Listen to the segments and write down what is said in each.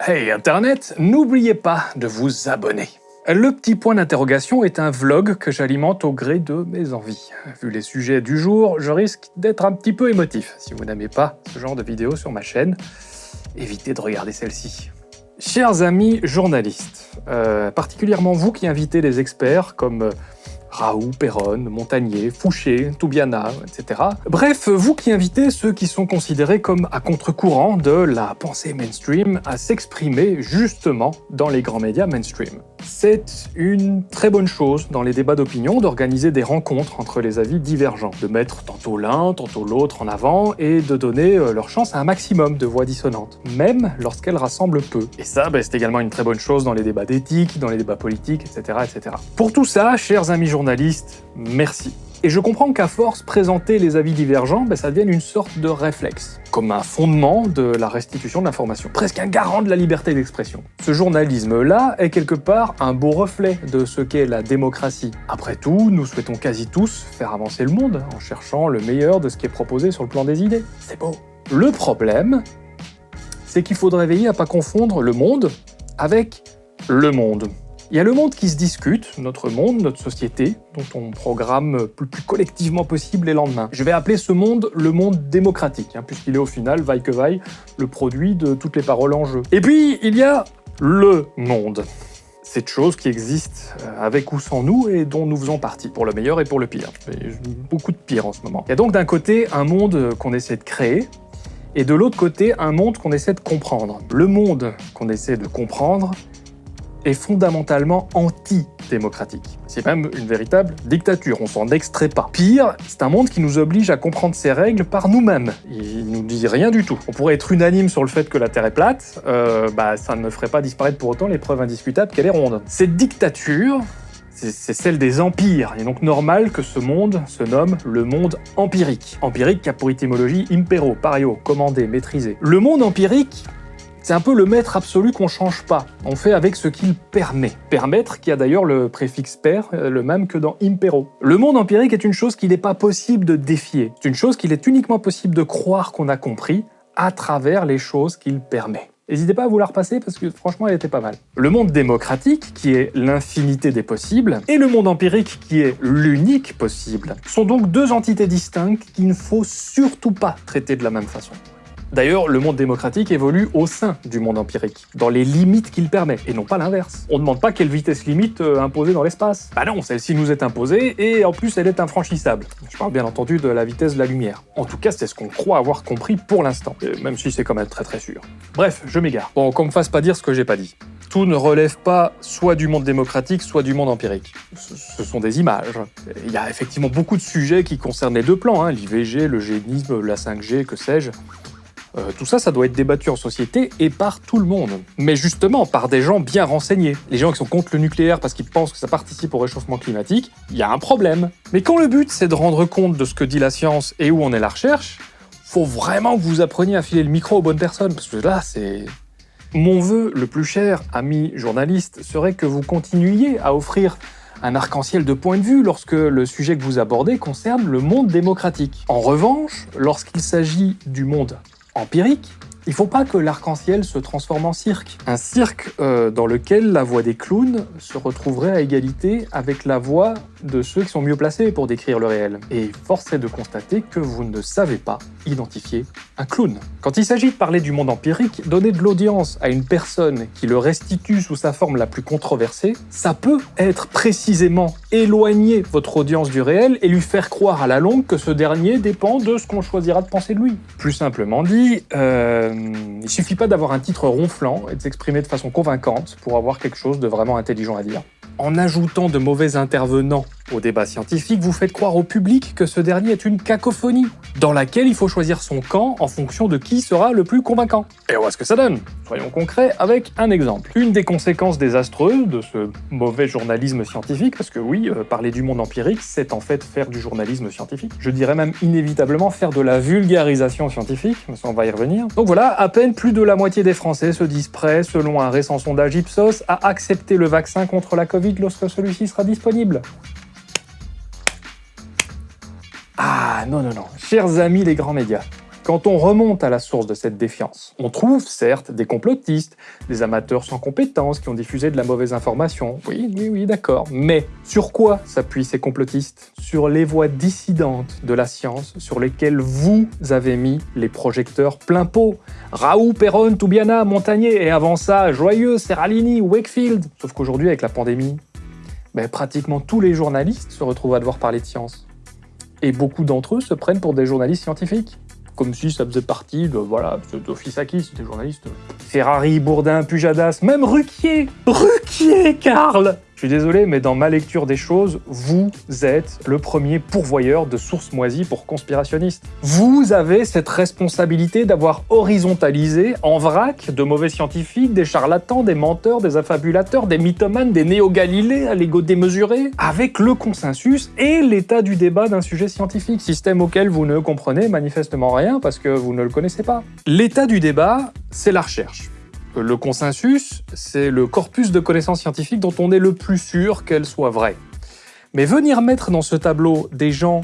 Hey Internet, n'oubliez pas de vous abonner. Le petit point d'interrogation est un vlog que j'alimente au gré de mes envies. Vu les sujets du jour, je risque d'être un petit peu émotif. Si vous n'aimez pas ce genre de vidéos sur ma chaîne, évitez de regarder celle-ci. Chers amis journalistes, euh, particulièrement vous qui invitez des experts comme euh, Raoult, Perron, Montagnier, Fouché, Toubiana, etc. Bref, vous qui invitez ceux qui sont considérés comme à contre-courant de la pensée mainstream à s'exprimer justement dans les grands médias mainstream. C'est une très bonne chose dans les débats d'opinion d'organiser des rencontres entre les avis divergents, de mettre tantôt l'un, tantôt l'autre en avant et de donner euh, leur chance à un maximum de voix dissonantes, même lorsqu'elles rassemblent peu. Et ça, bah, c'est également une très bonne chose dans les débats d'éthique, dans les débats politiques, etc., etc. Pour tout ça, chers amis journalistes, merci. Et je comprends qu'à force, présenter les avis divergents, ben, ça devienne une sorte de réflexe, comme un fondement de la restitution de l'information, presque un garant de la liberté d'expression. Ce journalisme-là est quelque part un beau reflet de ce qu'est la démocratie. Après tout, nous souhaitons quasi tous faire avancer le monde en cherchant le meilleur de ce qui est proposé sur le plan des idées. C'est beau. Le problème, c'est qu'il faudrait veiller à pas confondre le monde avec le monde. Il y a le monde qui se discute, notre monde, notre société, dont on programme le plus collectivement possible les lendemains. Je vais appeler ce monde le monde démocratique, hein, puisqu'il est au final, vaille que vaille, le produit de toutes les paroles en jeu. Et puis, il y a le monde cette chose qui existe euh, avec ou sans nous et dont nous faisons partie, pour le meilleur et pour le pire. beaucoup de pire en ce moment. Il y a donc d'un côté un monde qu'on essaie de créer, et de l'autre côté un monde qu'on essaie de comprendre. Le monde qu'on essaie de comprendre, est fondamentalement anti-démocratique. C'est même une véritable dictature, on s'en extrait pas. Pire, c'est un monde qui nous oblige à comprendre ses règles par nous-mêmes. Il nous dit rien du tout. On pourrait être unanime sur le fait que la Terre est plate, euh, bah ça ne ferait pas disparaître pour autant les preuves indiscutables qu'elle est ronde. Cette dictature, c'est celle des empires. Il est donc normal que ce monde se nomme le monde empirique. Empirique qui a pour étymologie impero, pario, commandé, maîtrisé. Le monde empirique, c'est un peu le maître absolu qu'on change pas. On fait avec ce qu'il permet. Permettre, qui a d'ailleurs le préfixe per, euh, le même que dans impero. Le monde empirique est une chose qu'il n'est pas possible de défier. C'est une chose qu'il est uniquement possible de croire qu'on a compris à travers les choses qu'il permet. N'hésitez pas à vous la repasser parce que franchement elle était pas mal. Le monde démocratique, qui est l'infinité des possibles, et le monde empirique, qui est l'unique possible, sont donc deux entités distinctes qu'il ne faut surtout pas traiter de la même façon. D'ailleurs, le monde démocratique évolue au sein du monde empirique, dans les limites qu'il permet, et non pas l'inverse. On ne demande pas quelle vitesse limite euh, imposée dans l'espace. Bah non, celle-ci nous est imposée, et en plus elle est infranchissable. Je parle bien entendu de la vitesse de la lumière. En tout cas, c'est ce qu'on croit avoir compris pour l'instant, même si c'est quand même très très sûr. Bref, je m'égare. Bon, qu'on me fasse pas dire ce que j'ai pas dit. Tout ne relève pas soit du monde démocratique, soit du monde empirique. Ce sont des images. Il y a effectivement beaucoup de sujets qui concernent les deux plans, hein, l'IVG, le génisme, la 5G, que sais-je. Euh, tout ça, ça doit être débattu en société et par tout le monde. Mais justement, par des gens bien renseignés. Les gens qui sont contre le nucléaire parce qu'ils pensent que ça participe au réchauffement climatique, il y a un problème. Mais quand le but, c'est de rendre compte de ce que dit la science et où en est la recherche, faut vraiment que vous appreniez à filer le micro aux bonnes personnes, parce que là, c'est... Mon vœu le plus cher, ami journaliste, serait que vous continuiez à offrir un arc-en-ciel de points de vue lorsque le sujet que vous abordez concerne le monde démocratique. En revanche, lorsqu'il s'agit du monde empirique, il faut pas que l'arc-en-ciel se transforme en cirque. Un cirque euh, dans lequel la voix des clowns se retrouverait à égalité avec la voix de ceux qui sont mieux placés pour décrire le réel. Et force est de constater que vous ne savez pas identifier un clown. Quand il s'agit de parler du monde empirique, donner de l'audience à une personne qui le restitue sous sa forme la plus controversée, ça peut être précisément éloigner votre audience du réel et lui faire croire à la longue que ce dernier dépend de ce qu'on choisira de penser de lui. Plus simplement dit, euh, il suffit pas d'avoir un titre ronflant et de s'exprimer de façon convaincante pour avoir quelque chose de vraiment intelligent à dire. En ajoutant de mauvais intervenants au débat scientifique, vous faites croire au public que ce dernier est une cacophonie, dans laquelle il faut choisir son camp en fonction de qui sera le plus convaincant. Et on voit ce que ça donne. Soyons concrets avec un exemple. Une des conséquences désastreuses de ce mauvais journalisme scientifique, parce que oui, euh, parler du monde empirique, c'est en fait faire du journalisme scientifique. Je dirais même inévitablement faire de la vulgarisation scientifique, mais ça on va y revenir. Donc voilà, à peine plus de la moitié des Français se disent prêts, selon un récent sondage Ipsos, à accepter le vaccin contre la Covid lorsque celui-ci sera disponible. Ah non, non, non. Chers amis les grands médias, Quand on remonte à la source de cette défiance, on trouve certes des complotistes, des amateurs sans compétences qui ont diffusé de la mauvaise information. Oui, oui, oui, d'accord. Mais sur quoi s'appuient ces complotistes? Sur les voix dissidentes de la science sur lesquelles vous avez mis les projecteurs plein pot. Raoult, Perron, Toubiana, Montagnier, et avant ça, Joyeux, Serralini, Wakefield. Sauf qu'aujourd'hui, avec la pandémie, ben, pratiquement tous les journalistes se retrouvent à devoir parler de science. Et beaucoup d'entre eux se prennent pour des journalistes scientifiques. Comme si ça faisait partie de, voilà, d'Office Acquis, c'était journaliste. Ferrari, Bourdin, Pujadas, même Ruquier Ruquier, Karl je suis désolé, mais dans ma lecture des choses, vous êtes le premier pourvoyeur de sources moisies pour conspirationnistes. Vous avez cette responsabilité d'avoir horizontalisé en vrac de mauvais scientifiques, des charlatans, des menteurs, des affabulateurs, des mythomanes, des néo-galilées à l'ego démesuré, avec le consensus et l'état du débat d'un sujet scientifique, système auquel vous ne comprenez manifestement rien parce que vous ne le connaissez pas. L'état du débat, c'est la recherche. Le consensus, c'est le corpus de connaissances scientifiques dont on est le plus sûr qu'elles soient vraies. Mais venir mettre dans ce tableau des gens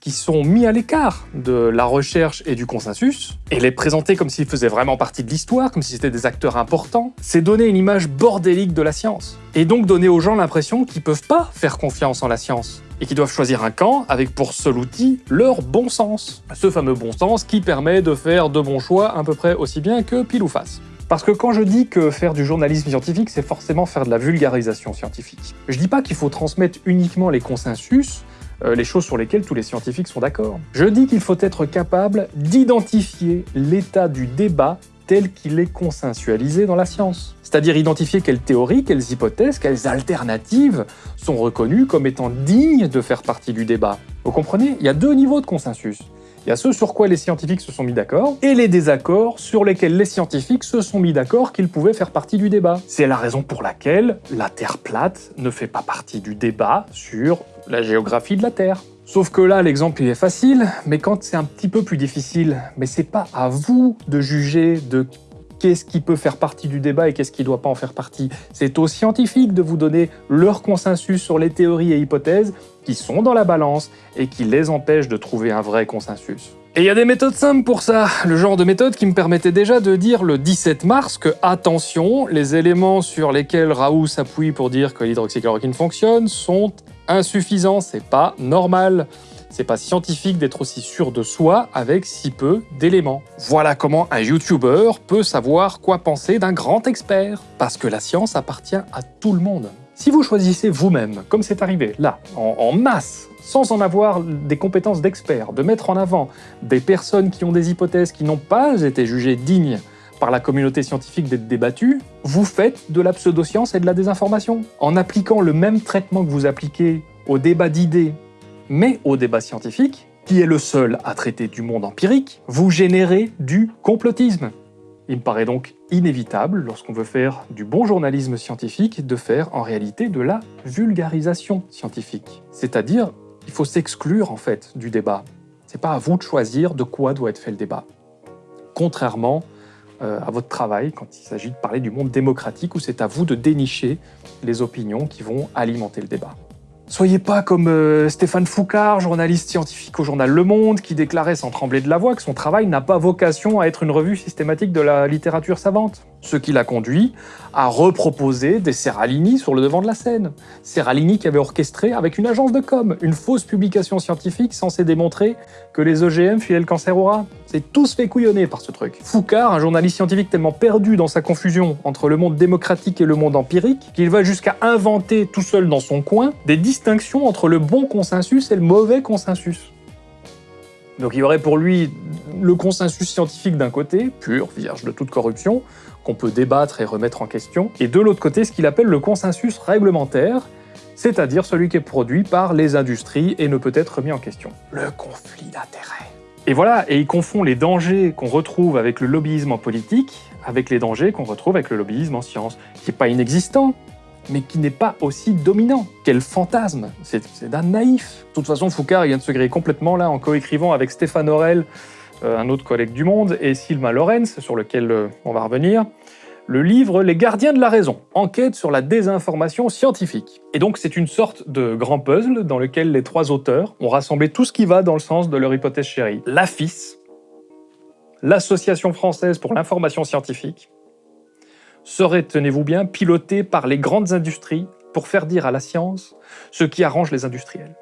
qui sont mis à l'écart de la recherche et du consensus, et les présenter comme s'ils faisaient vraiment partie de l'histoire, comme si c'était des acteurs importants, c'est donner une image bordélique de la science. Et donc donner aux gens l'impression qu'ils peuvent pas faire confiance en la science, et qu'ils doivent choisir un camp avec pour seul outil leur bon sens. Ce fameux bon sens qui permet de faire de bons choix à peu près aussi bien que pile ou face. Parce que quand je dis que faire du journalisme scientifique, c'est forcément faire de la vulgarisation scientifique. Je dis pas qu'il faut transmettre uniquement les consensus, euh, les choses sur lesquelles tous les scientifiques sont d'accord. Je dis qu'il faut être capable d'identifier l'état du débat tel qu'il est consensualisé dans la science. C'est-à-dire identifier quelles théories, quelles hypothèses, quelles alternatives sont reconnues comme étant dignes de faire partie du débat. Vous comprenez? Il y a deux niveaux de consensus. Il y a ceux sur quoi les scientifiques se sont mis d'accord, et les désaccords sur lesquels les scientifiques se sont mis d'accord qu'ils pouvaient faire partie du débat. C'est la raison pour laquelle la Terre plate ne fait pas partie du débat sur la géographie de la Terre. Sauf que là, l'exemple est facile, mais quand c'est un petit peu plus difficile, mais c'est pas à vous de juger de qu'est-ce qui peut faire partie du débat et qu'est-ce qui ne doit pas en faire partie. C'est aux scientifiques de vous donner leur consensus sur les théories et hypothèses qui sont dans la balance et qui les empêchent de trouver un vrai consensus. Et il y a des méthodes simples pour ça, le genre de méthode qui me permettait déjà de dire le 17 mars que, attention, les éléments sur lesquels Raoult s'appuie pour dire que l'hydroxychloroquine fonctionne sont insuffisants, c'est pas normal. C'est pas scientifique d'être aussi sûr de soi avec si peu d'éléments. Voilà comment un YouTuber peut savoir quoi penser d'un grand expert. Parce que la science appartient à tout le monde. Si vous choisissez vous-même, comme c'est arrivé, là, en, masse, sans en avoir des compétences d'expert, de mettre en avant des personnes qui ont des hypothèses qui n'ont pas été jugées dignes par la communauté scientifique d'être débattues, vous faites de la pseudoscience et de la désinformation. En appliquant le même traitement que vous appliquez au débat d'idées mais au débat scientifique, qui est le seul à traiter du monde empirique, vous générez du complotisme. Il me paraît donc inévitable, lorsqu'on veut faire du bon journalisme scientifique, de faire en réalité de la vulgarisation scientifique. C'est-à-dire, il faut s'exclure en fait du débat. C'est pas à vous de choisir de quoi doit être fait le débat. Contrairement euh, à votre travail quand il s'agit de parler du monde démocratique où c'est à vous de dénicher les opinions qui vont alimenter le débat. Soyez pas comme euh, Stéphane Foucard, journaliste scientifique au journal Le Monde, qui déclarait sans trembler de la voix que son travail n'a pas vocation à être une revue systématique de la littérature savante ce qui l'a conduit à reproposer des Serralini sur le devant de la scène. Serralini qui avait orchestré avec une agence de com une fausse publication scientifique censée démontrer que les OGM filaient le cancer au rat. C'est tous fait couillonner par ce truc. Foucard, un journaliste scientifique tellement perdu dans sa confusion entre le monde démocratique et le monde empirique, qu'il va jusqu'à inventer tout seul dans son coin des distinctions entre le bon consensus et le mauvais consensus. Donc il y aurait pour lui le consensus scientifique d'un côté, pur, vierge de toute corruption, qu'on peut débattre et remettre en question, et de l'autre côté ce qu'il appelle le consensus réglementaire, c'est-à-dire celui qui est produit par les industries et ne peut être remis en question. Le conflit d'intérêts. Et voilà, et il confond les dangers qu'on retrouve avec le lobbyisme en politique avec les dangers qu'on retrouve avec le lobbyisme en science, qui n'est pas inexistant, mais qui n'est pas aussi dominant. Quel fantasme C'est d'un naïf. De toute façon, Foucault vient de se griller complètement là en coécrivant avec Stéphane Aurel, un autre collègue du Monde, et Sylvain Lorenz, sur lequel euh, on va revenir, le livre Les gardiens de la raison, enquête sur la désinformation scientifique. Et donc c'est une sorte de grand puzzle dans lequel les trois auteurs ont rassemblé tout ce qui va dans le sens de leur hypothèse chérie. La FIS, l'Association française pour l'information scientifique, serait, tenez-vous bien, pilotée par les grandes industries pour faire dire à la science ce qui arrange les industriels.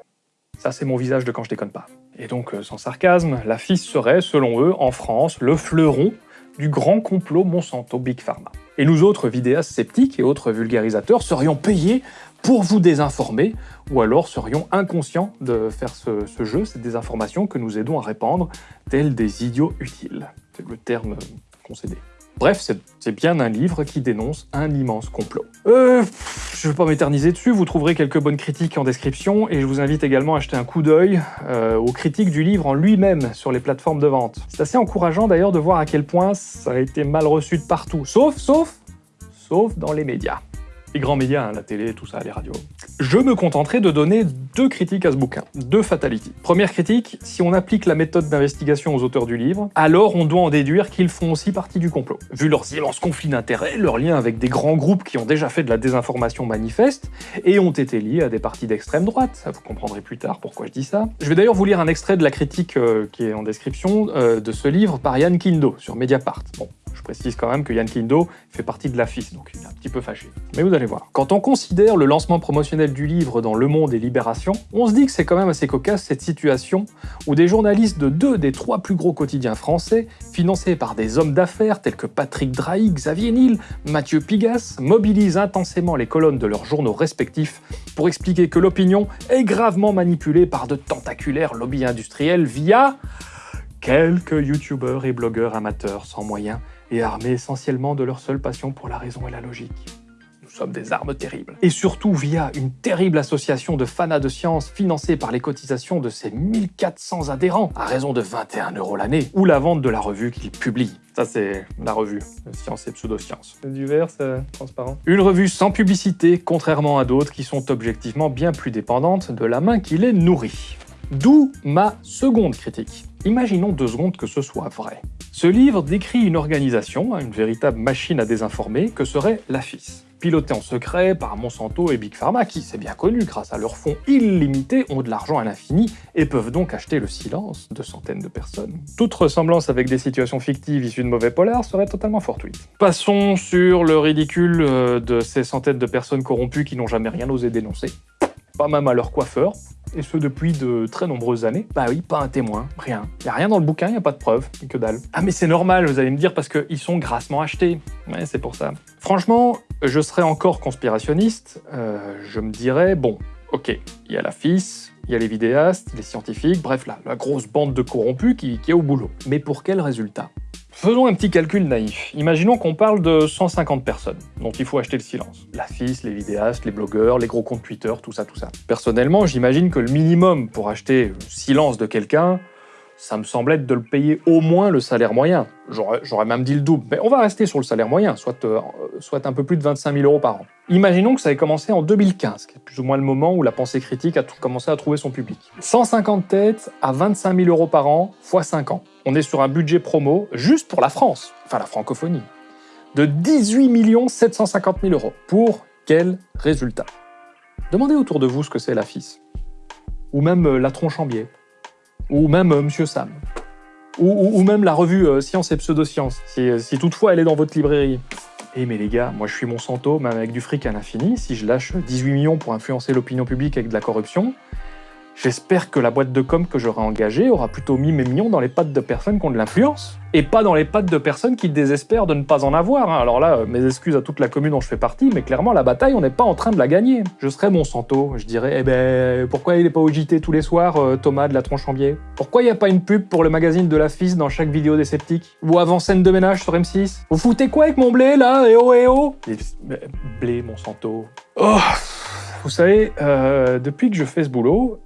Ça, c'est mon visage de quand je déconne pas. Et donc, euh, sans sarcasme, la FIS serait, selon eux, en France, le fleuron du grand complot Monsanto Big Pharma. Et nous autres vidéastes sceptiques et autres vulgarisateurs serions payés pour vous désinformer, ou alors serions inconscients de faire ce, ce jeu, cette désinformation que nous aidons à répandre, tels des idiots utiles. C'est le terme concédé. Bref, c'est bien un livre qui dénonce un immense complot. Euh, je ne vais pas m'éterniser dessus, vous trouverez quelques bonnes critiques en description, et je vous invite également à jeter un coup d'œil euh, aux critiques du livre en lui-même sur les plateformes de vente. C'est assez encourageant d'ailleurs de voir à quel point ça a été mal reçu de partout, sauf, sauf, sauf dans les médias les grands médias, hein, la télé, tout ça, les radios. Je me contenterai de donner deux critiques à ce bouquin, deux fatalities. Première critique, si on applique la méthode d'investigation aux auteurs du livre, alors on doit en déduire qu'ils font aussi partie du complot. Vu leurs immenses conflits d'intérêts, leurs liens avec des grands groupes qui ont déjà fait de la désinformation manifeste, et ont été liés à des partis d'extrême droite, vous comprendrez plus tard pourquoi je dis ça. Je vais d'ailleurs vous lire un extrait de la critique euh, qui est en description euh, de ce livre par Yann Kindo sur Mediapart. Précise quand même que Yann Kindo fait partie de la FIS, donc il est un petit peu fâché. Mais vous allez voir. Quand on considère le lancement promotionnel du livre dans Le Monde et Libération, on se dit que c'est quand même assez cocasse cette situation où des journalistes de deux des trois plus gros quotidiens français, financés par des hommes d'affaires tels que Patrick Drahi, Xavier Niel, Mathieu Pigas, mobilisent intensément les colonnes de leurs journaux respectifs pour expliquer que l'opinion est gravement manipulée par de tentaculaires lobbies industriels via quelques youtubeurs et blogueurs amateurs sans moyens et armés essentiellement de leur seule passion pour la raison et la logique. Nous sommes des armes terribles. Et surtout via une terrible association de fanas de science financée par les cotisations de ses 1400 adhérents, à raison de 21 euros l'année, ou la vente de la revue qu'ils publient. Ça, c'est la revue, Science et Pseudosciences. Du vert, c'est transparent. Une revue sans publicité, contrairement à d'autres qui sont objectivement bien plus dépendantes de la main qui les nourrit. D'où ma seconde critique. Imaginons deux secondes que ce soit vrai. Ce livre décrit une organisation, une véritable machine à désinformer, que serait la FIS. Pilotée en secret par Monsanto et Big Pharma, qui, c'est bien connu, grâce à leurs fonds illimités, ont de l'argent à l'infini et peuvent donc acheter le silence de centaines de personnes. Toute ressemblance avec des situations fictives issues de mauvais polars serait totalement fortuite. Passons sur le ridicule euh, de ces centaines de personnes corrompues qui n'ont jamais rien osé dénoncer. Pas même à leur coiffeur, et ce depuis de très nombreuses années. Bah oui, pas un témoin, rien. Y a rien dans le bouquin, y a pas de preuves, que dalle. Ah mais c'est normal, vous allez me dire, parce qu'ils sont grassement achetés. Ouais, c'est pour ça. Franchement, je serais encore conspirationniste, euh, je me dirais, bon, ok, il y a la FIS, il y a les vidéastes, les scientifiques, bref, la, la grosse bande de corrompus qui, qui est au boulot. Mais pour quel résultat? Faisons un petit calcul naïf. Imaginons qu'on parle de 150 personnes dont il faut acheter le silence. La FIS, les vidéastes, les blogueurs, les gros comptes Twitter, tout ça, tout ça. Personnellement, j'imagine que le minimum pour acheter le silence de quelqu'un, ça me semble être de le payer au moins le salaire moyen. J'aurais même dit le double, mais on va rester sur le salaire moyen, soit, euh, un peu plus de 25 000 euros par an. Imaginons que ça ait commencé en 2015, qui est plus ou moins le moment où la pensée critique a commencé à trouver son public. 150 têtes à 25 000 euros par an, x 5 ans. On est sur un budget promo, juste pour la France, enfin la francophonie, de 18 750 000 euros. Pour quel résultat? Demandez autour de vous ce que c'est la FIS. Ou même euh, la tronche en biais ou même euh, Monsieur Sam, ou, même la revue euh, Science et Pseudosciences, si, si toutefois elle est dans votre librairie. Eh mais les gars, moi je suis Monsanto, même avec du fric à l'infini, si je lâche 18 millions pour influencer l'opinion publique avec de la corruption, J'espère que la boîte de com que j'aurai engagée aura plutôt mis mes millions dans les pattes de personnes qui ont de l'influence, et pas dans les pattes de personnes qui désespèrent de ne pas en avoir. Hein. Alors là, mes excuses à toute la commune dont je fais partie, mais clairement la bataille, on n'est pas en train de la gagner. Je serais Monsanto, je dirais, eh ben, pourquoi il est pas au JT tous les soirs, euh, Thomas de la biais Pourquoi il n'y a pas une pub pour le magazine de la FIS dans chaque vidéo des sceptiques? Ou avant scène de ménage sur M6 Vous foutez quoi avec mon blé, là Eh oh, eh oh? Blé, Monsanto... Oh vous savez, euh, depuis que je fais ce boulot,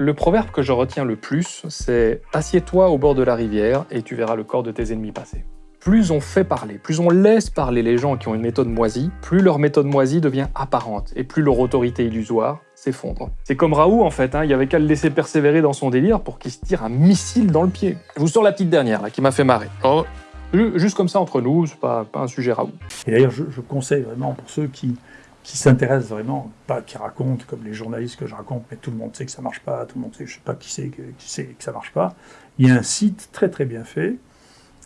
le proverbe que je retiens le plus, c'est « Assieds-toi au bord de la rivière et tu verras le corps de tes ennemis passer ». Plus on fait parler, plus on laisse parler les gens qui ont une méthode moisie, plus leur méthode moisie devient apparente, et plus leur autorité illusoire s'effondre. C'est comme Raoult en fait, hein, il y avait qu'à le laisser persévérer dans son délire pour qu'il se tire un missile dans le pied. Je vous sors la petite dernière, là, qui m'a fait marrer. Oh, juste comme ça entre nous, c'est pas, pas un sujet Raoult. Et d'ailleurs, je, je conseille vraiment pour ceux qui qui s'intéressent vraiment, pas qui racontent comme les journalistes que je raconte, mais tout le monde sait que ça marche pas, tout le monde sait, je sais pas qui sait que, qui sait que ça marche pas. Il y a un site très très bien fait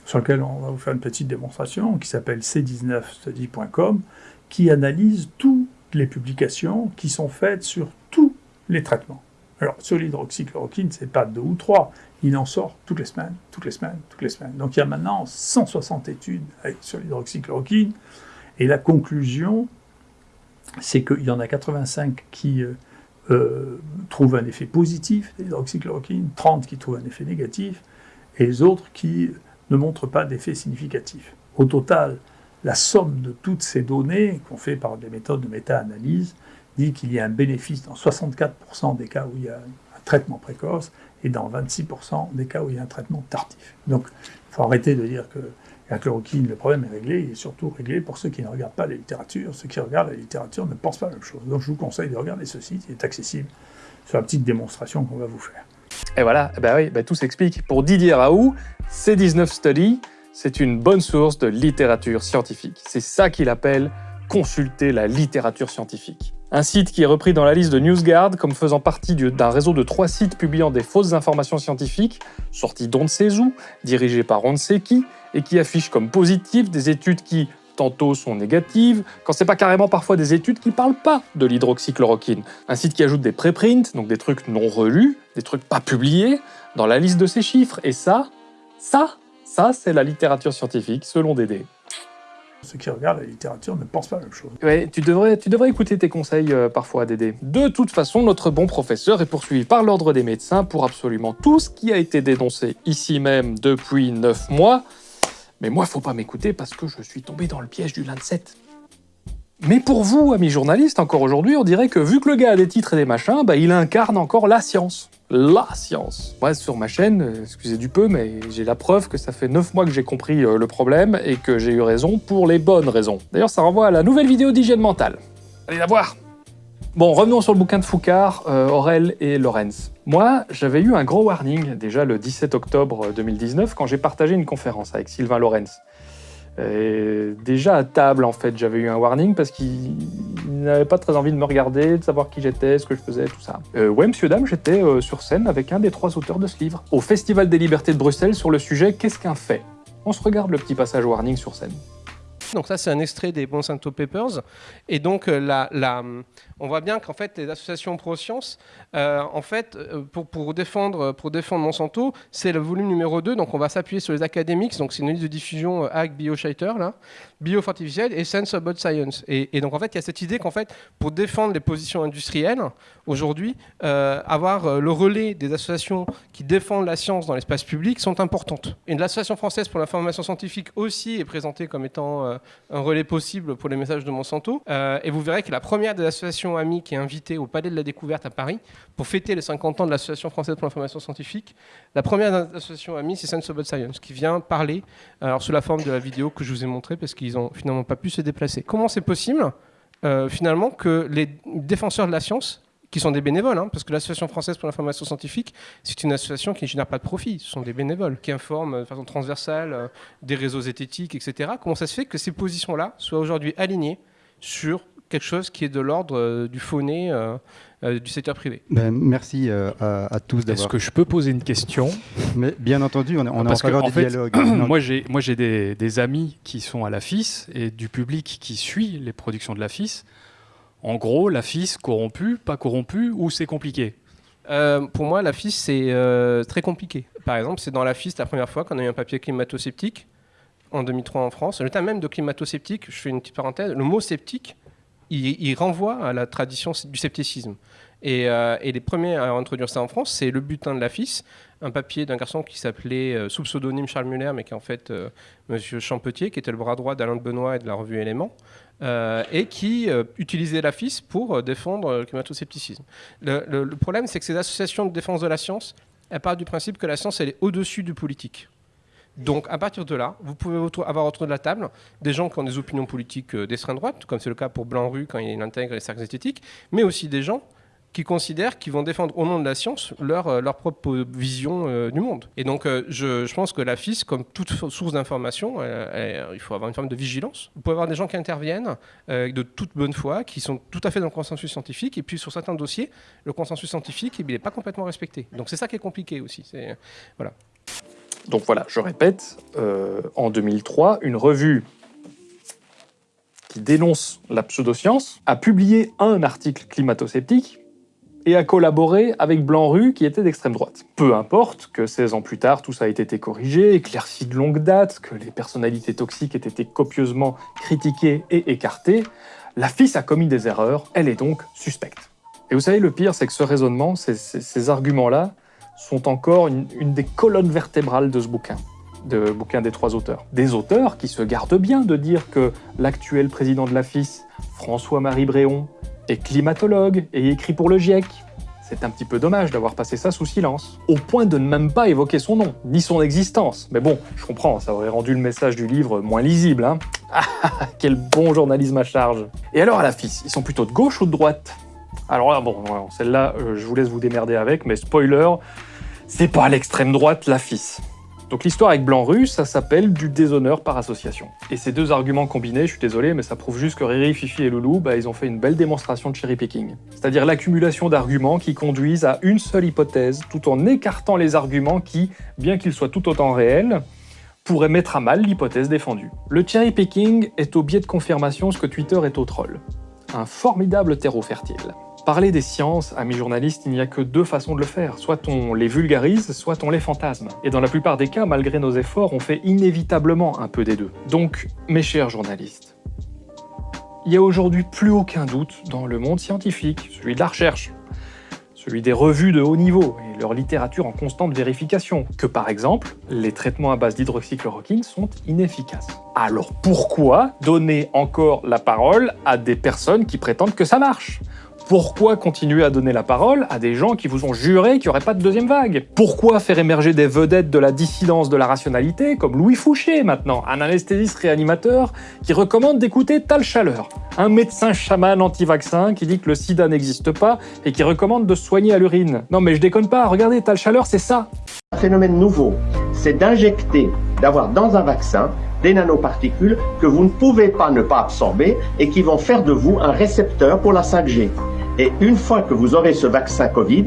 sur lequel on va vous faire une petite démonstration, qui s'appelle c19study.com, qui analyse toutes les publications qui sont faites sur tous les traitements. Alors, sur l'hydroxychloroquine, c'est pas deux ou trois, il en sort toutes les semaines, toutes les semaines, toutes les semaines. Donc il y a maintenant 160 études sur l'hydroxychloroquine, et la conclusion, c'est qu'il y en a 85 qui euh, euh, trouvent un effet positif l'hydroxychloroquine, 30 qui trouvent un effet négatif, et les autres qui ne montrent pas d'effet significatif. Au total, la somme de toutes ces données, qu'on fait par des méthodes de méta-analyse, dit qu'il y a un bénéfice dans 64% des cas où il y a un traitement précoce et dans 26% des cas où il y a un traitement tardif. Donc, il faut arrêter de dire que la chloroquine, le problème est réglé, il est surtout réglé pour ceux qui ne regardent pas la littérature. Ceux qui regardent la littérature ne pensent pas la même chose. Donc je vous conseille de regarder ce site, il est accessible sur la petite démonstration qu'on va vous faire. Et voilà, bah oui, bah tout s'explique. Pour Didier Raoult, C19 Study, c'est une bonne source de littérature scientifique. C'est ça qu'il appelle consulter la littérature scientifique. Un site qui est repris dans la liste de NewsGuard comme faisant partie d'un réseau de trois sites publiant des fausses informations scientifiques, sortis d'on ne sait par on ne et qui affiche comme positives des études qui, tantôt sont négatives, quand c'est pas carrément parfois des études qui parlent pas de l'hydroxychloroquine. Un site qui ajoute des préprints, donc des trucs non relus, des trucs pas publiés, dans la liste de ces chiffres. Et ça, ça, ça, c'est la littérature scientifique, selon Dédé. Ceux qui regardent la littérature ne pensent pas la même chose. Ouais, tu devrais, tu devrais écouter tes conseils euh, parfois, Dédé. De toute façon, notre bon professeur est poursuivi par l'ordre des médecins pour absolument tout ce qui a été dénoncé ici même depuis 9 mois. Mais moi, faut pas m'écouter parce que je suis tombé dans le piège du Lancet. Mais pour vous, amis journalistes, encore aujourd'hui, on dirait que vu que le gars a des titres et des machins, bah, il incarne encore la science. La science. Moi, sur ma chaîne, euh, excusez du peu, mais j'ai la preuve que ça fait 9 mois que j'ai compris euh, le problème et que j'ai eu raison pour les bonnes raisons. D'ailleurs, ça renvoie à la nouvelle vidéo d'hygiène mentale. Allez la voir Bon, revenons sur le bouquin de Foucard, euh, Aurel et Lorenz. Moi, j'avais eu un gros warning déjà le 17 octobre 2019 quand j'ai partagé une conférence avec Sylvain Lorenz. Déjà à table, en fait, j'avais eu un warning parce qu'il n'avait pas très envie de me regarder, de savoir qui j'étais, ce que je faisais, tout ça. Euh, ouais, monsieur, dame, j'étais euh, sur scène avec un des trois auteurs de ce livre, au Festival des Libertés de Bruxelles sur le sujet Qu'est-ce qu'un fait? On se regarde le petit passage warning sur scène. Donc ça, c'est un extrait des Monsanto Papers. Et donc, euh, la, on voit bien qu'en fait, les associations pro-science, euh, en fait, euh, pour, pour, défendre, pour défendre Monsanto, c'est le volume numéro 2. Donc, on va s'appuyer sur les académiques. Donc, c'est une liste de diffusion Ag BioShater, là, Biofortificiel et Sense About Science. Et, donc, en fait, il y a cette idée qu'en fait, pour défendre les positions industrielles, aujourd'hui, avoir le relais des associations qui défendent la science dans l'espace public sont importantes. Et l'association française pour l'information scientifique aussi est présentée comme étant un relais possible pour les messages de Monsanto. Euh, et vous verrez que la première des associations amies qui est invitée au Palais de la Découverte à Paris pour fêter les 50 ans de l'Association française pour l'information scientifique, la première des associations amies, c'est Sense of Science, qui vient parler alors, sous la forme de la vidéo que je vous ai montrée parce qu'ils n'ont finalement pas pu se déplacer. Comment c'est possible euh, finalement que les défenseurs de la science qui sont des bénévoles, hein, parce que l'Association française pour l'information scientifique, c'est une association qui ne génère pas de profit, ce sont des bénévoles, qui informent de façon transversale euh, des réseaux zététiques, etc. Comment ça se fait que ces positions-là soient aujourd'hui alignées sur quelque chose qui est de l'ordre euh, du fauné euh, du secteur privé. Ben, merci à, tous Est-ce que je peux poser une question? Mais bien entendu, on est, on en faveur du dialogue. moi, j'ai, moi, j'ai des, des, amis qui sont à la FIS et du public qui suit les productions de la FIS. En gros, la FIS corrompue, pas corrompue, ou c'est compliqué? Euh, pour moi, la FIS, c'est euh, très compliqué. Par exemple, c'est dans la FIS la première fois qu'on a eu un papier climato-sceptique, en 2003 en France. Le terme même de climato-sceptique, je fais une petite parenthèse, le mot sceptique, il, renvoie à la tradition du scepticisme. Et, euh, et, les premiers à introduire ça en France, c'est le butin de la FIS, un papier d'un garçon qui s'appelait, sous pseudonyme Charles Muller, mais qui est en fait Monsieur Champetier, qui était le bras droit d'Alain de Benoît et de la revue Éléments. Euh, et qui euh, utilisait la pour euh, défendre le climato-scepticisme. Le, problème, c'est que ces associations de défense de la science, elles partent du principe que la science, elle est au-dessus du politique. Donc, à partir de là, vous pouvez avoir autour de la table des gens qui ont des opinions politiques d'extrême droite, comme c'est le cas pour Blanc-Rue quand il intègre les cercles esthétiques, mais aussi des gens qui considèrent qu'ils vont défendre au nom de la science leur, euh, propre vision euh, du monde. Et donc, euh, je, pense que la FIS, comme toute source d'information, il faut avoir une forme de vigilance. Vous pouvez avoir des gens qui interviennent de toute bonne foi, qui sont tout à fait dans le consensus scientifique, et puis sur certains dossiers, le consensus scientifique, n'est pas complètement respecté. Donc, c'est ça qui est compliqué aussi. Voilà. Donc voilà, je répète, euh, en 2003, une revue qui dénonce la pseudoscience a publié un article climato-sceptique et a collaboré avec Blanc-Rue qui était d'extrême droite. Peu importe que 16 ans plus tard, tout ça ait été corrigé, éclairci de longue date, que les personnalités toxiques aient été copieusement critiquées et écartées, la FIS a commis des erreurs, elle est donc suspecte. Et vous savez, le pire, c'est que ce raisonnement, ces, arguments-là, sont encore une, des colonnes vertébrales de ce bouquin, de bouquin des trois auteurs. Des auteurs qui se gardent bien de dire que l'actuel président de la François-Marie Bréon, est climatologue et écrit pour le GIEC. C'est un petit peu dommage d'avoir passé ça sous silence, au point de ne même pas évoquer son nom, ni son existence. Mais bon, je comprends, ça aurait rendu le message du livre moins lisible, hein Ah, quel bon journalisme à charge Et alors à la ils sont plutôt de gauche ou de droite? Alors là, bon, celle-là, euh, je vous laisse vous démerder avec, mais spoiler, c'est pas l'extrême droite, la FIS. Donc l'histoire avec Blanc-Rue, ça s'appelle du déshonneur par association. Et ces deux arguments combinés, je suis désolé, mais ça prouve juste que Riri, Fifi et Loulou, bah, ils ont fait une belle démonstration de cherry picking. C'est-à-dire l'accumulation d'arguments qui conduisent à une seule hypothèse, tout en écartant les arguments qui, bien qu'ils soient tout autant réels, pourraient mettre à mal l'hypothèse défendue. Le cherry picking est au biais de confirmation ce que Twitter est au troll. Un formidable terreau fertile. Parler des sciences, amis journalistes, il n'y a que deux façons de le faire. Soit on les vulgarise, soit on les fantasme. Et dans la plupart des cas, malgré nos efforts, on fait inévitablement un peu des deux. Donc, mes chers journalistes, il n'y a aujourd'hui plus aucun doute dans le monde scientifique, celui de la recherche, celui des revues de haut niveau et leur littérature en constante vérification, que par exemple, les traitements à base d'hydroxychloroquine sont inefficaces. Alors pourquoi donner encore la parole à des personnes qui prétendent que ça marche? Pourquoi continuer à donner la parole à des gens qui vous ont juré qu'il n'y aurait pas de deuxième vague? Pourquoi faire émerger des vedettes de la dissidence de la rationalité, comme Louis Fouché maintenant, un anesthésiste réanimateur qui recommande d'écouter Tal Chaleur, un médecin chaman anti-vaccin qui dit que le sida n'existe pas et qui recommande de soigner à l'urine? Non mais je déconne pas, regardez, Tal Chaleur, c'est ça. Un phénomène nouveau, c'est d'injecter, d'avoir dans un vaccin des nanoparticules que vous ne pouvez pas ne pas absorber et qui vont faire de vous un récepteur pour la 5G. Et une fois que vous aurez ce vaccin Covid,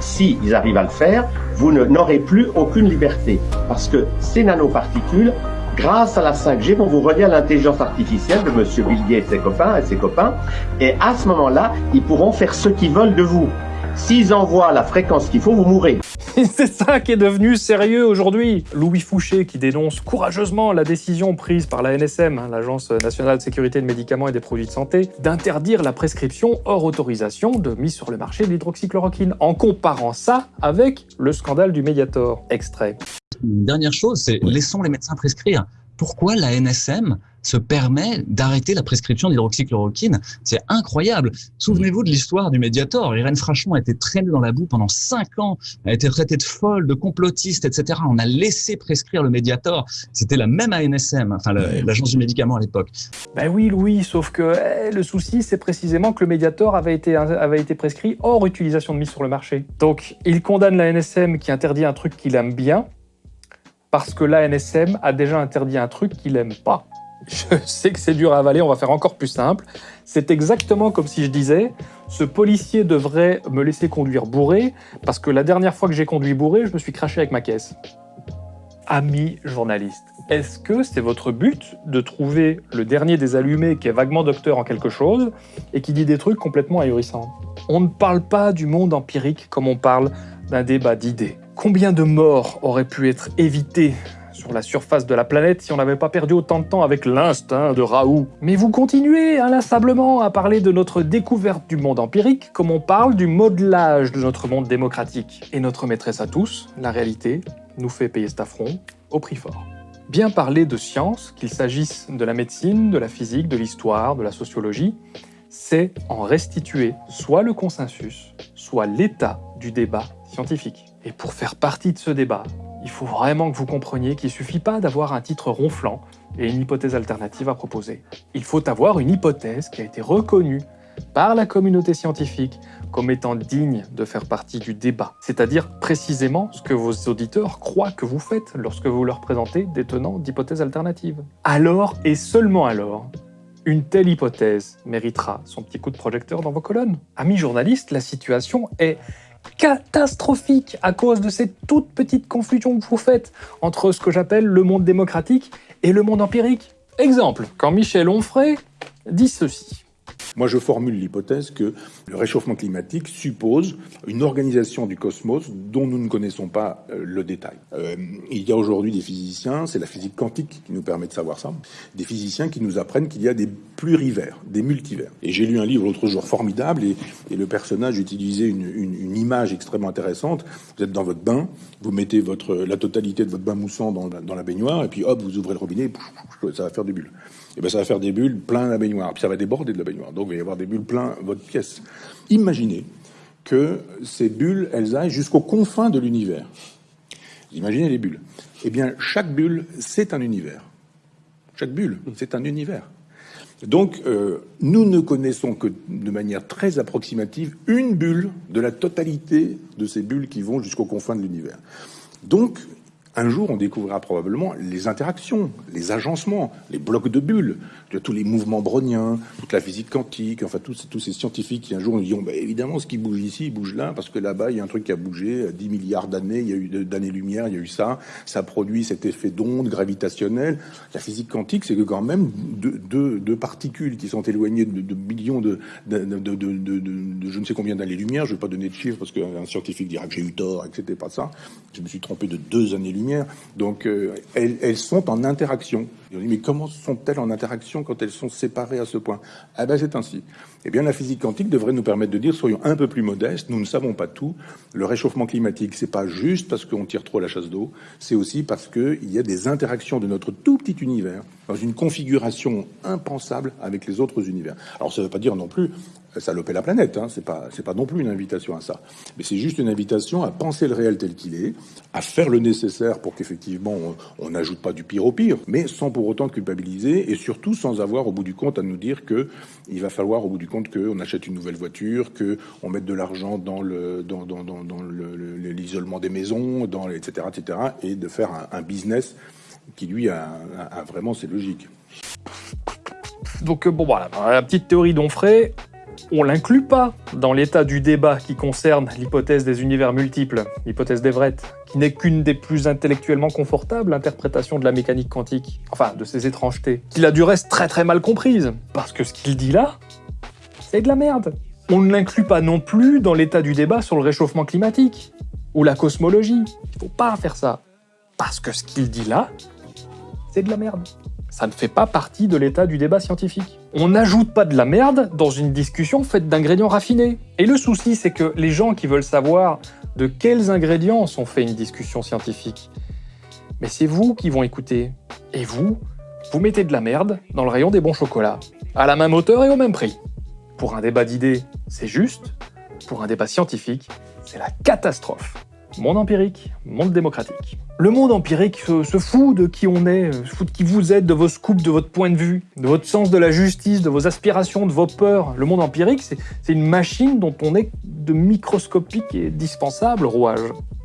s'ils ils arrivent à le faire, vous n'aurez plus aucune liberté. Parce que ces nanoparticules, grâce à la 5G, vont vous relier à l'intelligence artificielle de M. Bill et ses copains et ses copains. Et à ce moment-là, ils pourront faire ce qu'ils veulent de vous. S'ils envoient la fréquence qu'il faut, vous mourrez. C'est ça qui est devenu sérieux aujourd'hui. Louis Fouché qui dénonce courageusement la décision prise par la NSM, hein, l'Agence nationale de sécurité des médicaments et des produits de santé, d'interdire la prescription hors autorisation de mise sur le marché de l'hydroxychloroquine, en comparant ça avec le scandale du Mediator. Extrait. Dernière chose, c'est laissons les médecins prescrire. Pourquoi la NSM se permet d'arrêter la prescription d'hydroxychloroquine. C'est incroyable. Souvenez-vous de l'histoire du Mediator. Irène Frachon a été traînée dans la boue pendant cinq ans, a été traitée de folle, de complotiste, etc. On a laissé prescrire le Mediator. C'était la même ANSM, enfin l'agence du médicament à l'époque. Ben oui, Louis, sauf que eh, le souci, c'est précisément que le Mediator avait été, avait été prescrit hors utilisation de mise sur le marché. Donc, il condamne la NSM qui interdit un truc qu'il aime bien, parce que l'ANSM a déjà interdit un truc qu'il aime pas. Je sais que c'est dur à avaler, on va faire encore plus simple. C'est exactement comme si je disais, ce policier devrait me laisser conduire bourré, parce que la dernière fois que j'ai conduit bourré, je me suis craché avec ma caisse. Ami journaliste, est-ce que c'est votre but de trouver le dernier des allumés qui est vaguement docteur en quelque chose et qui dit des trucs complètement ahurissants? On ne parle pas du monde empirique comme on parle d'un débat d'idées. Combien de morts auraient pu être évitées sur la surface de la planète si on n'avait pas perdu autant de temps avec l'instinct de Raoult? Mais vous continuez inlassablement à parler de notre découverte du monde empirique comme on parle du modelage de notre monde démocratique. Et notre maîtresse à tous, la réalité, nous fait payer cet affront au prix fort. Bien parler de science, qu'il s'agisse de la médecine, de la physique, de l'histoire, de la sociologie, c'est en restituer soit le consensus, soit l'état du débat scientifique. Et pour faire partie de ce débat, il faut vraiment que vous compreniez qu'il ne suffit pas d'avoir un titre ronflant et une hypothèse alternative à proposer. Il faut avoir une hypothèse qui a été reconnue par la communauté scientifique comme étant digne de faire partie du débat, c'est-à-dire précisément ce que vos auditeurs croient que vous faites lorsque vous leur présentez des tenants d'hypothèses alternatives. Alors, et seulement alors, une telle hypothèse méritera son petit coup de projecteur dans vos colonnes. Amis journalistes, la situation est catastrophique à cause de cette toute petite confusion que vous faites entre ce que j'appelle le monde démocratique et le monde empirique. Exemple, quand Michel Onfray dit ceci. Moi, je formule l'hypothèse que le réchauffement climatique suppose une organisation du cosmos dont nous ne connaissons pas euh, le détail. Euh, il y a aujourd'hui des physiciens, c'est la physique quantique qui nous permet de savoir ça, des physiciens qui nous apprennent qu'il y a des plurivers, des multivers. Et j'ai lu un livre l'autre jour formidable et, le personnage utilisait une, image extrêmement intéressante. Vous êtes dans votre bain, vous mettez la totalité de votre bain moussant dans, dans la baignoire et puis hop, vous ouvrez le robinet, ça va faire des bulles et eh ben ça va faire des bulles plein la baignoire. Puis ça va déborder de la baignoire. Donc il va y avoir des bulles plein votre pièce. Imaginez que ces bulles, elles aillent jusqu'aux confins de l'univers. Imaginez les bulles. Eh bien, chaque bulle, c'est un univers. Chaque bulle, c'est un univers. Donc, euh, nous ne connaissons que de manière très approximative une bulle de la totalité de ces bulles qui vont jusqu'aux confins de l'univers. Donc, un jour, on découvrira probablement les interactions, les agencements, les blocs de bulles, tous les mouvements browniens, toute la physique quantique, enfin tous, ces scientifiques qui un jour nous diront bah, évidemment ce qui bouge ici, il bouge là, parce que là-bas il y a un truc qui a bougé, 10 milliards d'années, il y a eu d'années-lumière, il y a eu ça, ça produit cet effet d'onde gravitationnelle. La physique quantique, c'est que quand même deux, particules qui sont éloignées de, millions de, de, je ne sais combien d'années-lumière, je ne vais pas donner de chiffres parce qu'un scientifique dira que j'ai eu tort et que pas ça. Je me suis trompé de deux années-lumière donc euh, elles, sont en interaction. Mais comment sont-elles en interaction quand elles sont séparées à ce point? Ah ben c'est ainsi. Eh bien la physique quantique devrait nous permettre de dire, soyons un peu plus modestes, nous ne savons pas tout. Le réchauffement climatique, c'est pas juste parce qu'on tire trop la chasse d'eau, c'est aussi parce qu'il y a des interactions de notre tout petit univers dans une configuration impensable avec les autres univers. Alors ça ne veut pas dire non plus saloper la planète. Hein. C'est pas, c'est pas non plus une invitation à ça. Mais c'est juste une invitation à penser le réel tel qu'il est, à faire le nécessaire pour qu'effectivement on n'ajoute pas du pire au pire, mais sans pour autant culpabiliser et surtout sans avoir au bout du compte à nous dire que il va falloir au bout du compte qu'on achète une nouvelle voiture, que on mette de l'argent dans le, l'isolement des maisons, dans etc., etc., et de faire un, business qui lui a, a, vraiment ses logiques. Donc bon voilà, la petite théorie d'Onfray, on l'inclut pas dans l'état du débat qui concerne l'hypothèse des univers multiples, l'hypothèse d'Everett, qui n'est qu'une des plus intellectuellement confortables interprétations de la mécanique quantique, enfin de ses étrangetés, qu'il a du reste très très mal comprise, parce que ce qu'il dit là, c'est de la merde. On ne l'inclut pas non plus dans l'état du débat sur le réchauffement climatique, ou la cosmologie. Il faut pas faire ça, parce que ce qu'il dit là, c'est de la merde ça ne fait pas partie de l'état du débat scientifique. On n'ajoute pas de la merde dans une discussion faite d'ingrédients raffinés. Et le souci, c'est que les gens qui veulent savoir de quels ingrédients sont faits une discussion scientifique, mais c'est vous qui vont écouter. Et vous, vous mettez de la merde dans le rayon des bons chocolats, à la même hauteur et au même prix. Pour un débat d'idées, c'est juste. Pour un débat scientifique, c'est la catastrophe. Monde empirique, monde démocratique. Le monde empirique se, fout de qui on est, se fout de qui vous êtes, de vos scoops, de votre point de vue, de votre sens de la justice, de vos aspirations, de vos peurs. Le monde empirique, c'est une machine dont on est de microscopique et dispensable rouage.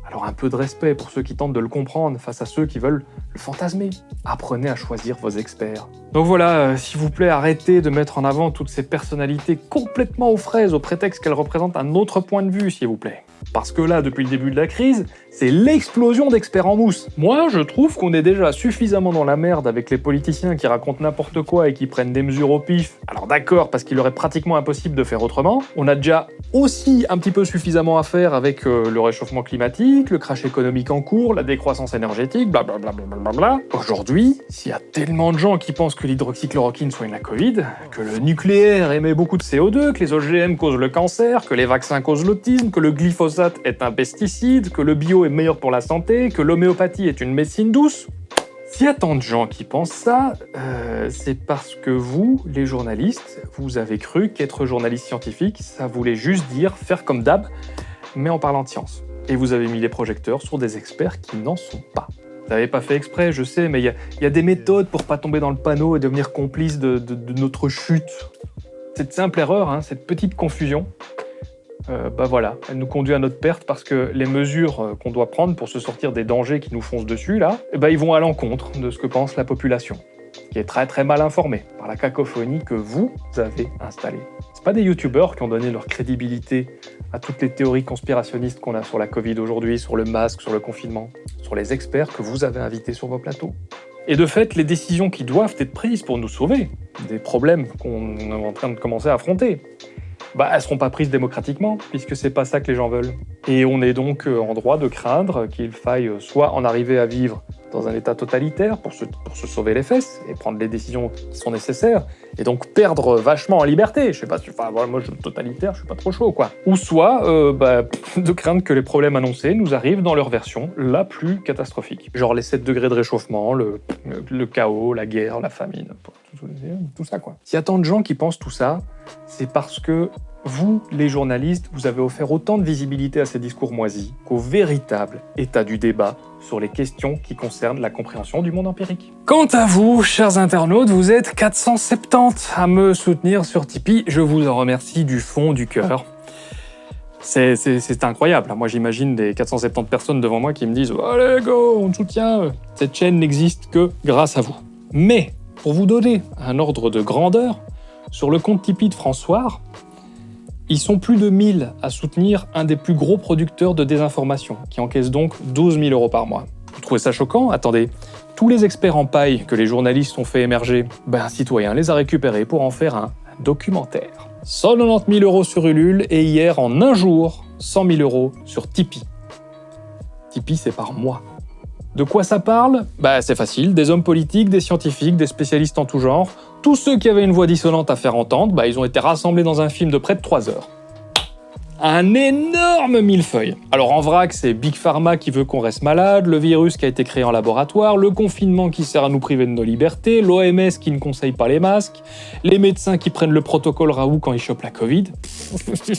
Alors un peu de respect pour ceux qui tentent de le comprendre face à ceux qui veulent le fantasmer. Apprenez à choisir vos experts. Donc voilà, euh, s'il vous plaît, arrêtez de mettre en avant toutes ces personnalités complètement aux fraises au prétexte qu'elles représentent un autre point de vue, s'il vous plaît. Parce que là, depuis le début de la crise, c'est l'explosion d'experts en mousse. Moi, je trouve qu'on est déjà suffisamment dans la merde avec les politiciens qui racontent n'importe quoi et qui prennent des mesures au pif. Alors d'accord, parce qu'il aurait pratiquement impossible de faire autrement. On a déjà aussi un petit peu suffisamment à faire avec euh, le réchauffement climatique, le crash économique en cours, la décroissance énergétique, blablabla. Bla Aujourd'hui, s'il y a tellement de gens qui pensent que l'hydroxychloroquine soigne la Covid, que le nucléaire émet beaucoup de CO2, que les OGM causent le cancer, que les vaccins causent l'autisme, que le glyphosate est un pesticide, que le bio est meilleur pour la santé, que l'homéopathie est une médecine douce. S'il y a tant de gens qui pensent ça, euh, c'est parce que vous, les journalistes, vous avez cru qu'être journaliste scientifique, ça voulait juste dire faire comme d'hab, mais en parlant de science. Et vous avez mis les projecteurs sur des experts qui n'en sont pas. Vous n'avez pas fait exprès, je sais, mais il y, a des méthodes pour pas tomber dans le panneau et devenir complice de, notre chute. Cette simple erreur, hein, cette petite confusion, euh, bah voilà, elle nous conduit à notre perte parce que les mesures euh, qu'on doit prendre pour se sortir des dangers qui nous foncent dessus, là, bah, ils vont à l'encontre de ce que pense la population. qui est très très mal informé par la cacophonie que vous avez installée. C'est pas des youtubeurs qui ont donné leur crédibilité à toutes les théories conspirationnistes qu'on a sur la Covid aujourd'hui, sur le masque, sur le confinement, sur les experts que vous avez invités sur vos plateaux. Et de fait, les décisions qui doivent être prises pour nous sauver des problèmes qu'on est en train de commencer à affronter, bah, elles seront pas prises démocratiquement, puisque c'est pas ça que les gens veulent. Et on est donc euh, en droit de craindre qu'il faille euh, soit en arriver à vivre dans un état totalitaire pour se, pour se sauver les fesses et prendre les décisions qui sont nécessaires, et donc perdre vachement en liberté. Je sais pas, enfin, moi je suis totalitaire, je suis pas trop chaud, quoi. Ou soit euh, bah, de craindre que les problèmes annoncés nous arrivent dans leur version la plus catastrophique. Genre les 7 degrés de réchauffement, le, le chaos, la guerre, la famine, tout ça, quoi. S'il y a tant de gens qui pensent tout ça, c'est parce que vous, les journalistes, vous avez offert autant de visibilité à ces discours moisis qu'au véritable état du débat sur les questions qui concernent la compréhension du monde empirique. Quant à vous, chers internautes, vous êtes 470 à me soutenir sur Tipeee. Je vous en remercie du fond du cœur. C'est incroyable. Moi, j'imagine des 470 personnes devant moi qui me disent « Allez, go, on te soutient !» Cette chaîne n'existe que grâce à vous. Mais, pour vous donner un ordre de grandeur, sur le compte Tipeee de François, ils sont plus de 1000 à soutenir un des plus gros producteurs de désinformation, qui encaisse donc 12 000 euros par mois. Vous trouvez ça choquant? Attendez, tous les experts en paille que les journalistes ont fait émerger, ben un citoyen les a récupérés pour en faire un documentaire. 190 000 euros sur Ulule et hier, en un jour, 100 000 euros sur Tipeee. Tipeee, c'est par mois. De quoi ça parle? Bah c'est facile, des hommes politiques, des scientifiques, des spécialistes en tout genre, tous ceux qui avaient une voix dissonante à faire entendre, bah, ils ont été rassemblés dans un film de près de 3 heures un énorme millefeuille. Alors en vrac, c'est Big Pharma qui veut qu'on reste malade, le virus qui a été créé en laboratoire, le confinement qui sert à nous priver de nos libertés, l'OMS qui ne conseille pas les masques, les médecins qui prennent le protocole Raoult quand ils chopent la Covid.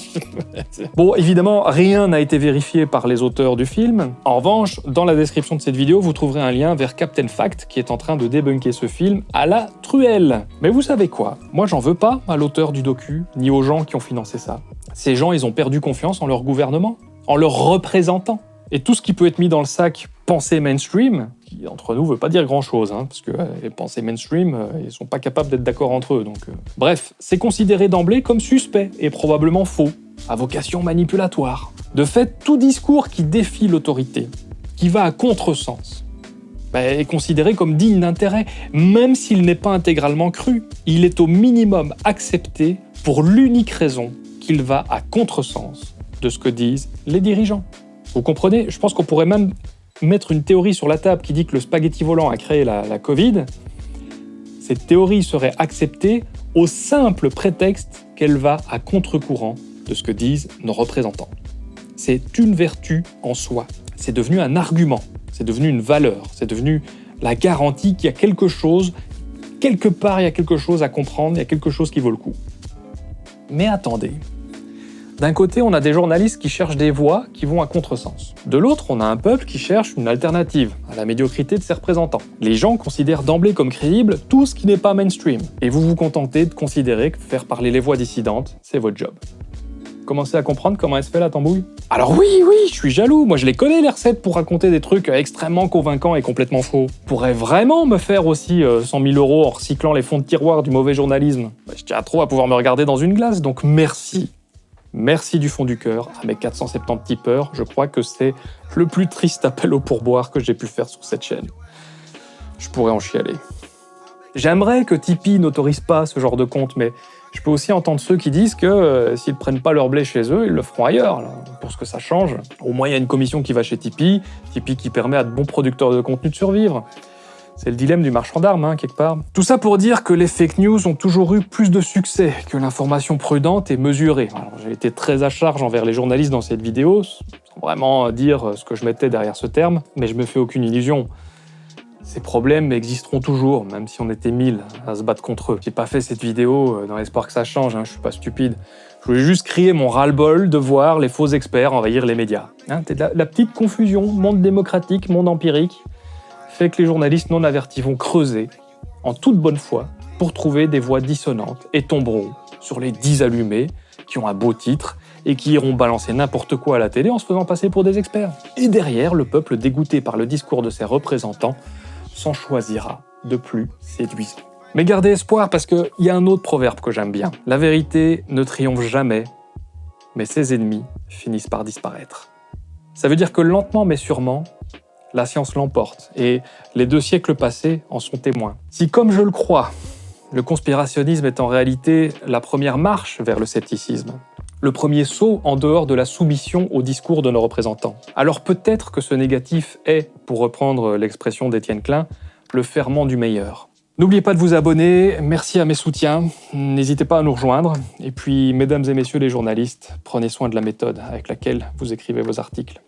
bon, évidemment, rien n'a été vérifié par les auteurs du film. En revanche, dans la description de cette vidéo, vous trouverez un lien vers Captain Fact qui est en train de débunker ce film à la truelle. Mais vous savez quoi? Moi, j'en veux pas à l'auteur du docu, ni aux gens qui ont financé ça. Ces gens, ils ont perdu confiance en leur gouvernement, en leurs représentants. Et tout ce qui peut être mis dans le sac pensée mainstream, qui entre nous veut pas dire grand-chose, hein, parce que les pensées mainstream, euh, ils sont pas capables d'être d'accord entre eux. Donc, euh. Bref, c'est considéré d'emblée comme suspect et probablement faux, à vocation manipulatoire. De fait, tout discours qui défie l'autorité, qui va à contresens, bah, est considéré comme digne d'intérêt, même s'il n'est pas intégralement cru. Il est au minimum accepté pour l'unique raison qu'il va à contresens de ce que disent les dirigeants. Vous comprenez? Je pense qu'on pourrait même mettre une théorie sur la table qui dit que le spaghetti volant a créé la, la Covid. Cette théorie serait acceptée au simple prétexte qu'elle va à contre-courant de ce que disent nos représentants. C'est une vertu en soi. C'est devenu un argument, c'est devenu une valeur, c'est devenu la garantie qu'il y a quelque chose, quelque part il y a quelque chose à comprendre, il y a quelque chose qui vaut le coup. Mais attendez, d'un côté, on a des journalistes qui cherchent des voix qui vont à contresens. De l'autre, on a un peuple qui cherche une alternative à la médiocrité de ses représentants. Les gens considèrent d'emblée comme crédible tout ce qui n'est pas mainstream. Et vous vous contentez de considérer que faire parler les voix dissidentes, c'est votre job. Commencez à comprendre comment elle se fait la tambouille Alors oui, oui, je suis jaloux, moi je les connais les recettes pour raconter des trucs extrêmement convaincants et complètement faux. Pourrait vraiment me faire aussi 100 euh, 000 euros en recyclant les fonds de tiroir du mauvais journalisme. Bah, je tiens trop à pouvoir me regarder dans une glace, donc merci Merci du fond du cœur à mes 470 tipeurs. Je crois que c'est le plus triste appel au pourboire que j'ai pu faire sur cette chaîne. Je pourrais en chialer. J'aimerais que Tipeee n'autorise pas ce genre de compte, mais je peux aussi entendre ceux qui disent que euh, s'ils prennent pas leur blé chez eux, ils le feront ailleurs, pour ce que ça change. Au moins, il y a une commission qui va chez Tipeee, Tipeee qui permet à de bons producteurs de contenu de survivre. C'est le dilemme du marchand d'armes, hein, quelque part. Tout ça pour dire que les fake news ont toujours eu plus de succès que l'information prudente et mesurée. J'ai été très à charge envers les journalistes dans cette vidéo, sans vraiment dire ce que je mettais derrière ce terme, mais je me fais aucune illusion. Ces problèmes existeront toujours, même si on était mille à se battre contre eux. J'ai pas fait cette vidéo euh, dans l'espoir que ça change, hein, je suis pas stupide. Je voulais juste crier mon ras-le-bol de voir les faux experts envahir les médias. Hein, la petite confusion, monde démocratique, monde empirique, fait que les journalistes non avertis vont creuser, en toute bonne foi, pour trouver des voix dissonantes et tomberont sur les dix allumés qui ont un beau titre et qui iront balancer n'importe quoi à la télé en se faisant passer pour des experts. Et derrière, le peuple dégoûté par le discours de ses représentants s'en choisira de plus séduisant. Mais gardez espoir parce qu'il y a un autre proverbe que j'aime bien. La vérité ne triomphe jamais, mais ses ennemis finissent par disparaître. Ça veut dire que lentement mais sûrement, la science l'emporte, et les deux siècles passés en sont témoins. Si, comme je le crois, le conspirationnisme est en réalité la première marche vers le scepticisme, le premier saut en dehors de la soumission au discours de nos représentants. Alors peut-être que ce négatif est, pour reprendre l'expression d'Étienne Klein, le ferment du meilleur. N'oubliez pas de vous abonner, merci à mes soutiens, n'hésitez pas à nous rejoindre, et puis mesdames et messieurs les journalistes, prenez soin de la méthode avec laquelle vous écrivez vos articles.